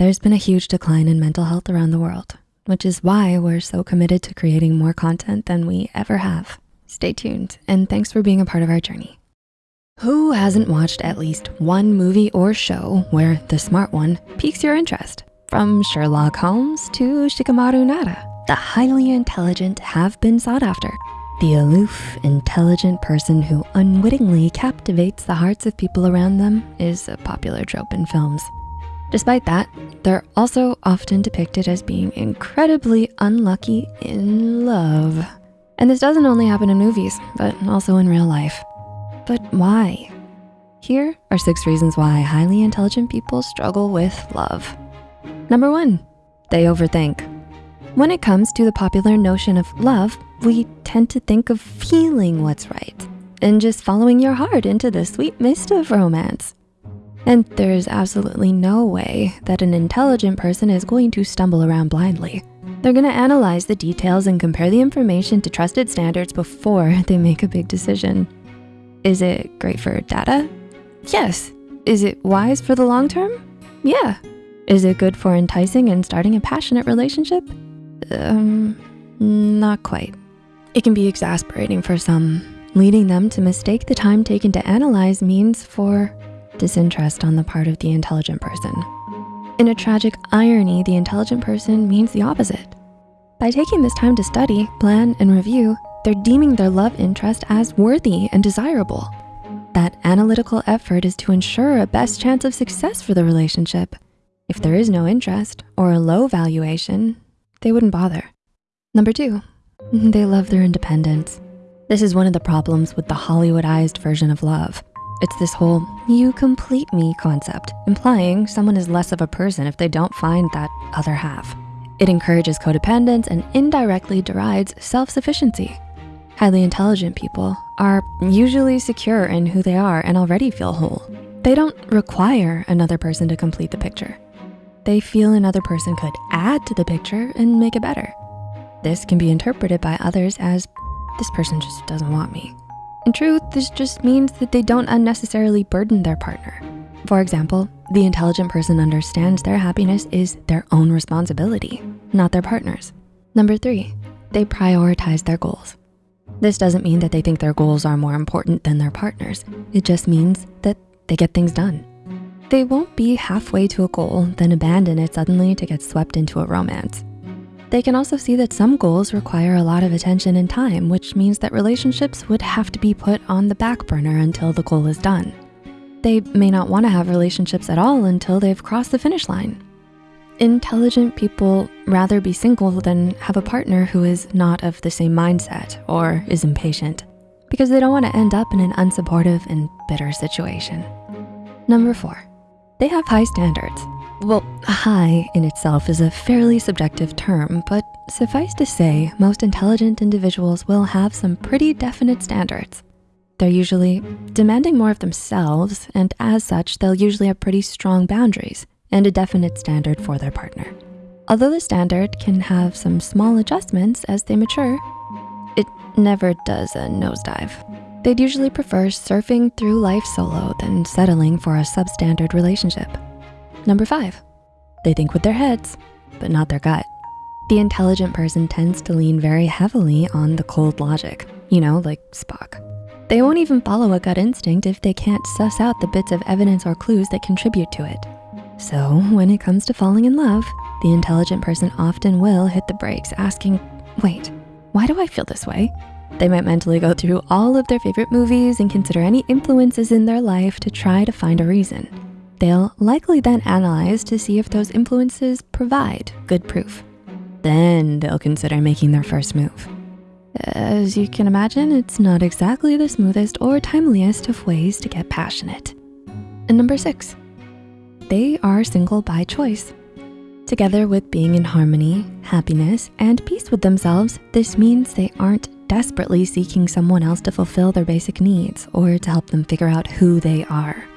there's been a huge decline in mental health around the world, which is why we're so committed to creating more content than we ever have. Stay tuned, and thanks for being a part of our journey. Who hasn't watched at least one movie or show where the smart one piques your interest? From Sherlock Holmes to Shikamaru Nara, the highly intelligent have been sought after. The aloof, intelligent person who unwittingly captivates the hearts of people around them is a popular trope in films. Despite that, they're also often depicted as being incredibly unlucky in love. And this doesn't only happen in movies, but also in real life. But why? Here are six reasons why highly intelligent people struggle with love. Number one, they overthink. When it comes to the popular notion of love, we tend to think of feeling what's right and just following your heart into the sweet mist of romance. And there's absolutely no way that an intelligent person is going to stumble around blindly. They're gonna analyze the details and compare the information to trusted standards before they make a big decision. Is it great for data? Yes. Is it wise for the long term? Yeah. Is it good for enticing and starting a passionate relationship? Um, not quite. It can be exasperating for some, leading them to mistake the time taken to analyze means for disinterest on the part of the intelligent person. In a tragic irony, the intelligent person means the opposite. By taking this time to study, plan, and review, they're deeming their love interest as worthy and desirable. That analytical effort is to ensure a best chance of success for the relationship. If there is no interest or a low valuation, they wouldn't bother. Number two, they love their independence. This is one of the problems with the Hollywoodized version of love. It's this whole you complete me concept, implying someone is less of a person if they don't find that other half. It encourages codependence and indirectly derides self-sufficiency. Highly intelligent people are usually secure in who they are and already feel whole. They don't require another person to complete the picture. They feel another person could add to the picture and make it better. This can be interpreted by others as this person just doesn't want me. In truth, this just means that they don't unnecessarily burden their partner. For example, the intelligent person understands their happiness is their own responsibility, not their partner's. Number three, they prioritize their goals. This doesn't mean that they think their goals are more important than their partner's. It just means that they get things done. They won't be halfway to a goal, then abandon it suddenly to get swept into a romance. They can also see that some goals require a lot of attention and time, which means that relationships would have to be put on the back burner until the goal is done. They may not wanna have relationships at all until they've crossed the finish line. Intelligent people rather be single than have a partner who is not of the same mindset or is impatient because they don't wanna end up in an unsupportive and bitter situation. Number four, they have high standards. Well, high in itself is a fairly subjective term, but suffice to say, most intelligent individuals will have some pretty definite standards. They're usually demanding more of themselves, and as such, they'll usually have pretty strong boundaries and a definite standard for their partner. Although the standard can have some small adjustments as they mature, it never does a nosedive. They'd usually prefer surfing through life solo than settling for a substandard relationship. Number five, they think with their heads, but not their gut. The intelligent person tends to lean very heavily on the cold logic, you know, like Spock. They won't even follow a gut instinct if they can't suss out the bits of evidence or clues that contribute to it. So when it comes to falling in love, the intelligent person often will hit the brakes asking, wait, why do I feel this way? They might mentally go through all of their favorite movies and consider any influences in their life to try to find a reason. They'll likely then analyze to see if those influences provide good proof. Then they'll consider making their first move. As you can imagine, it's not exactly the smoothest or timeliest of ways to get passionate. And number six, they are single by choice. Together with being in harmony, happiness, and peace with themselves, this means they aren't desperately seeking someone else to fulfill their basic needs or to help them figure out who they are.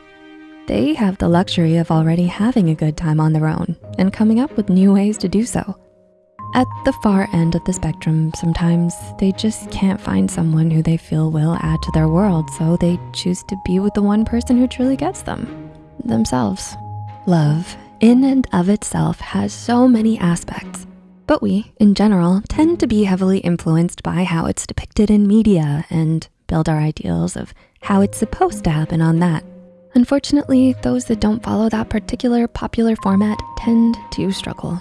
They have the luxury of already having a good time on their own and coming up with new ways to do so. At the far end of the spectrum, sometimes they just can't find someone who they feel will add to their world, so they choose to be with the one person who truly gets them, themselves. Love in and of itself has so many aspects, but we, in general, tend to be heavily influenced by how it's depicted in media and build our ideals of how it's supposed to happen on that. Unfortunately, those that don't follow that particular popular format tend to struggle.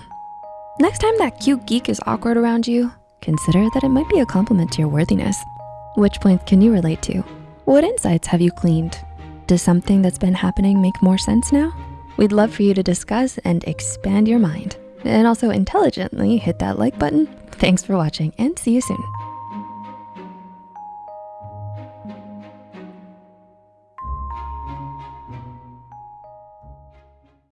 Next time that cute geek is awkward around you, consider that it might be a compliment to your worthiness. Which points can you relate to? What insights have you gleaned? Does something that's been happening make more sense now? We'd love for you to discuss and expand your mind and also intelligently hit that like button. Thanks for watching and see you soon.